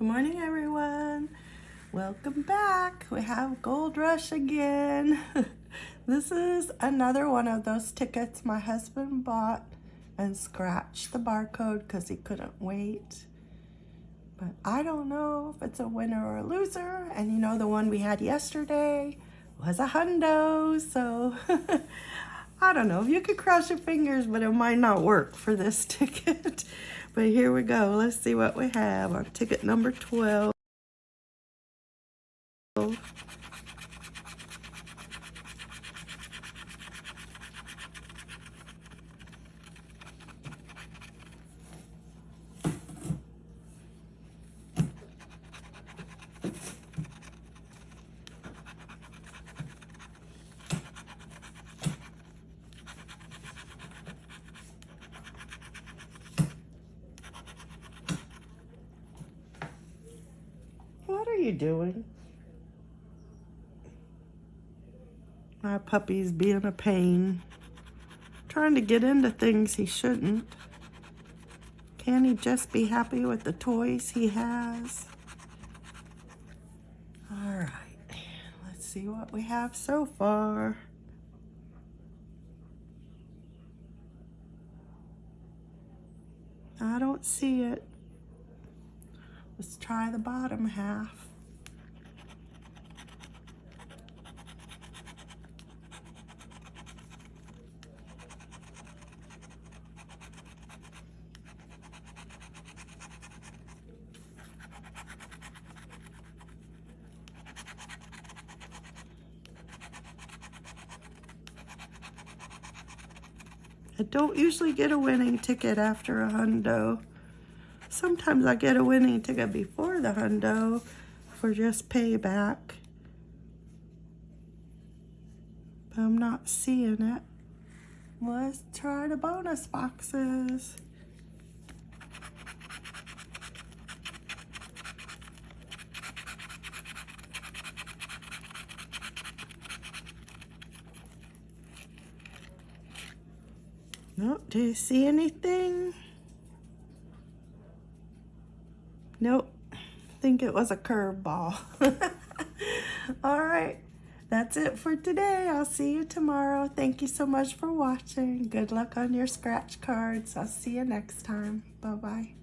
Good morning, everyone. Welcome back. We have Gold Rush again. this is another one of those tickets my husband bought and scratched the barcode because he couldn't wait. But I don't know if it's a winner or a loser. And you know, the one we had yesterday was a hundo. So I don't know. If you could cross your fingers, but it might not work for this ticket. But here we go. Let's see what we have on ticket number 12. You doing? My puppy's being a pain. Trying to get into things he shouldn't. Can he just be happy with the toys he has? All right, let's see what we have so far. I don't see it. Let's try the bottom half. I don't usually get a winning ticket after a hundo. Sometimes I get a winning ticket before the hundo for just payback. But I'm not seeing it. Let's try the bonus boxes. Nope, do you see anything? Nope, think it was a curveball. All right, that's it for today. I'll see you tomorrow. Thank you so much for watching. Good luck on your scratch cards. I'll see you next time. Bye-bye.